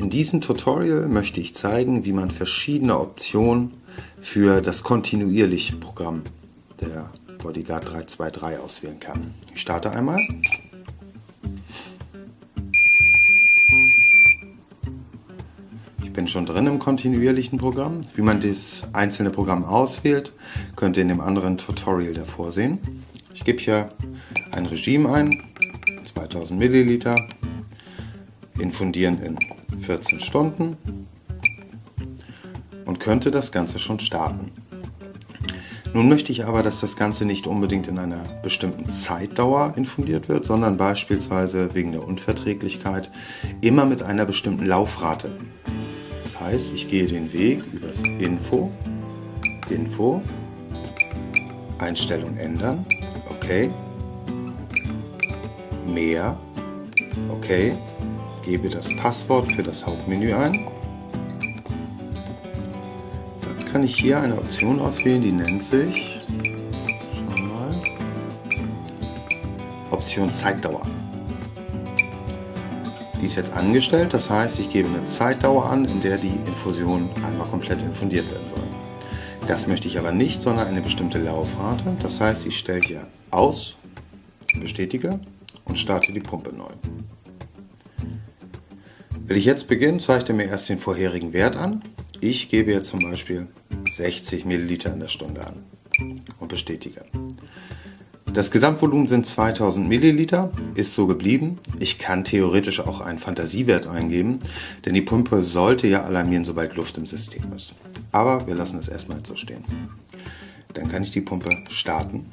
In diesem Tutorial möchte ich zeigen, wie man verschiedene Optionen für das kontinuierliche Programm der Bodyguard 323 auswählen kann. Ich starte einmal. Ich bin schon drin im kontinuierlichen Programm. Wie man das einzelne Programm auswählt, könnt ihr in dem anderen Tutorial davor sehen. Ich gebe hier ein Regime ein, 2000 Milliliter, infundieren in 14 Stunden und könnte das Ganze schon starten. Nun möchte ich aber, dass das Ganze nicht unbedingt in einer bestimmten Zeitdauer infundiert wird, sondern beispielsweise wegen der Unverträglichkeit immer mit einer bestimmten Laufrate. Das heißt, ich gehe den Weg übers Info, Info, Einstellung ändern, okay, mehr, okay, gebe das Passwort für das Hauptmenü ein. Dann kann ich hier eine Option auswählen, die nennt sich Option Zeitdauer. Die ist jetzt angestellt, das heißt, ich gebe eine Zeitdauer an, in der die Infusion einmal komplett infundiert werden soll. Das möchte ich aber nicht, sondern eine bestimmte Laufrate. Das heißt, ich stelle hier aus, bestätige und starte die Pumpe neu. Will ich jetzt beginnen, zeigt er mir erst den vorherigen Wert an. Ich gebe jetzt zum Beispiel 60 Milliliter in der Stunde an und bestätige. Das Gesamtvolumen sind 2000 Milliliter, ist so geblieben. Ich kann theoretisch auch einen Fantasiewert eingeben, denn die Pumpe sollte ja alarmieren, sobald Luft im System ist. Aber wir lassen es erstmal so stehen. Dann kann ich die Pumpe starten